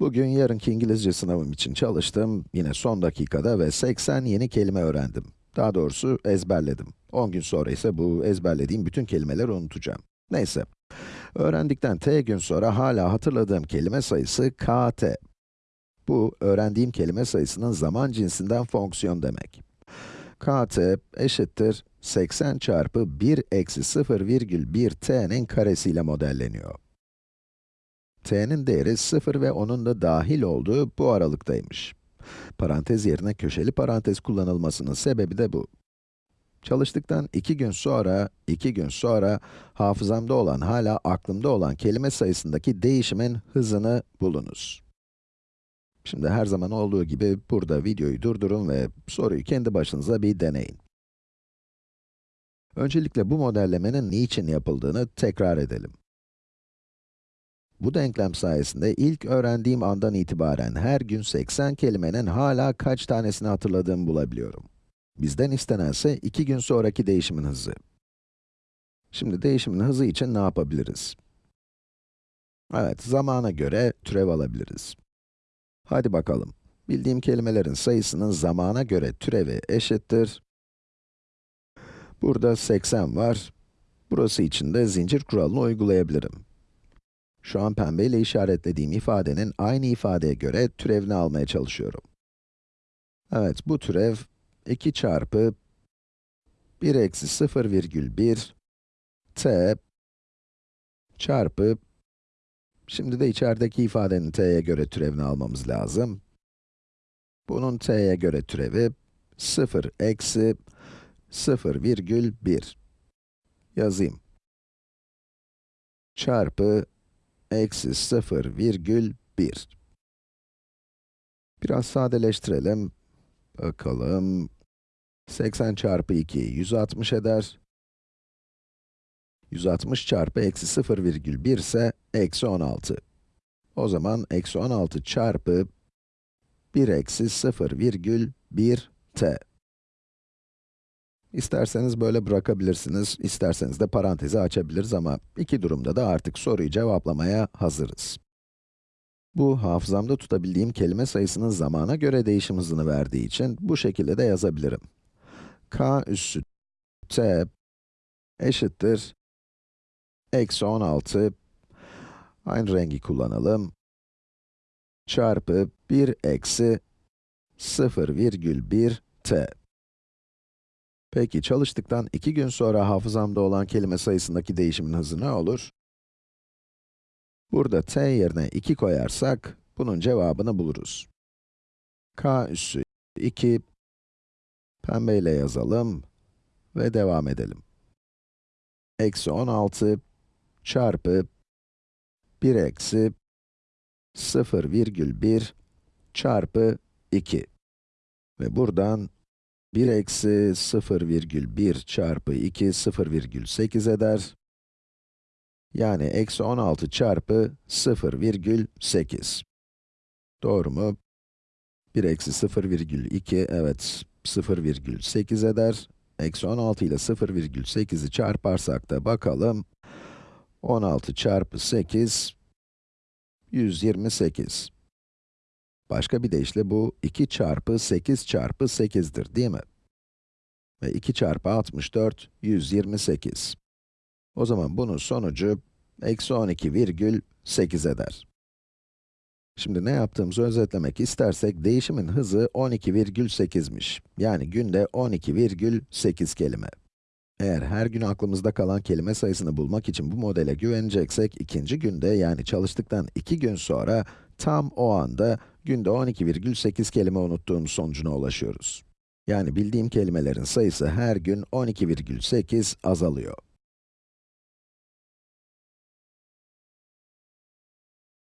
Bugün yarınki İngilizce sınavım için çalıştım, yine son dakikada ve 80 yeni kelime öğrendim. Daha doğrusu ezberledim. 10 gün sonra ise bu ezberlediğim bütün kelimeleri unutacağım. Neyse, öğrendikten t gün sonra hala hatırladığım kelime sayısı kt. Bu, öğrendiğim kelime sayısının zaman cinsinden fonksiyon demek. kt eşittir 80 çarpı 1 eksi 0,1 t'nin karesiyle modelleniyor t'nin değeri 0 ve onun da dahil olduğu bu aralıktaymış. Parantez yerine köşeli parantez kullanılmasının sebebi de bu. Çalıştıktan 2 gün sonra, 2 gün sonra hafızamda olan, hala aklımda olan kelime sayısındaki değişimin hızını bulunuz. Şimdi her zaman olduğu gibi burada videoyu durdurun ve soruyu kendi başınıza bir deneyin. Öncelikle bu modellemenin niçin yapıldığını tekrar edelim. Bu denklem sayesinde ilk öğrendiğim andan itibaren her gün 80 kelimenin hala kaç tanesini hatırladığımı bulabiliyorum. Bizden istenense 2 gün sonraki değişimin hızı. Şimdi değişimin hızı için ne yapabiliriz? Evet, zamana göre türev alabiliriz. Hadi bakalım. Bildiğim kelimelerin sayısının zamana göre türevi eşittir. Burada 80 var. Burası için de zincir kuralını uygulayabilirim. Şu an pembeyle işaretlediğim ifadenin aynı ifadeye göre türevini almaya çalışıyorum. Evet, bu türev 2 çarpı 1 eksi 0,1 t çarpı Şimdi de içerideki ifadenin t'ye göre türevini almamız lazım. Bunun t'ye göre türevi 0 eksi 0,1 yazayım. Çarpı eksi 0,1. Biraz sadeleştirelim. Bakalım. 80 çarpı 2, 160 eder. 160 çarpı eksi 0,1 ise eksi 16. O zaman eksi 16 çarpı 1 eksi 0,1 t. İsterseniz böyle bırakabilirsiniz, isterseniz de parantezi açabiliriz ama iki durumda da artık soruyu cevaplamaya hazırız. Bu, hafızamda tutabildiğim kelime sayısının zamana göre değişim hızını verdiği için bu şekilde de yazabilirim. k üssü t eşittir eksi 16 aynı rengi kullanalım çarpı 1 eksi 0,1 t Peki, çalıştıktan 2 gün sonra hafızamda olan kelime sayısındaki değişimin hızı ne olur? Burada t yerine 2 koyarsak, bunun cevabını buluruz. k üssü 2, pembeyle yazalım ve devam edelim. Eksi 16 çarpı 1 eksi 0,1 çarpı 2. Ve buradan 1 eksi 0,1 çarpı 2, 0,8 eder. Yani eksi 16 çarpı 0,8. Doğru mu? 1 eksi 0,2, evet, 0,8 eder. Eksi 16 ile 0,8'i çarparsak da bakalım. 16 çarpı 8, 128. Başka bir deyişle bu 2 çarpı 8 çarpı 8'dir, değil mi? Ve 2 çarpı 64, 128. O zaman bunun sonucu, eksi 12,8 eder. Şimdi ne yaptığımızı özetlemek istersek, değişimin hızı 12,8'miş. Yani günde 12,8 kelime. Eğer her gün aklımızda kalan kelime sayısını bulmak için bu modele güveneceksek, ikinci günde yani çalıştıktan 2 gün sonra, tam o anda günde 12,8 kelime unuttuğumuz sonucuna ulaşıyoruz. Yani bildiğim kelimelerin sayısı her gün 12,8 azalıyor.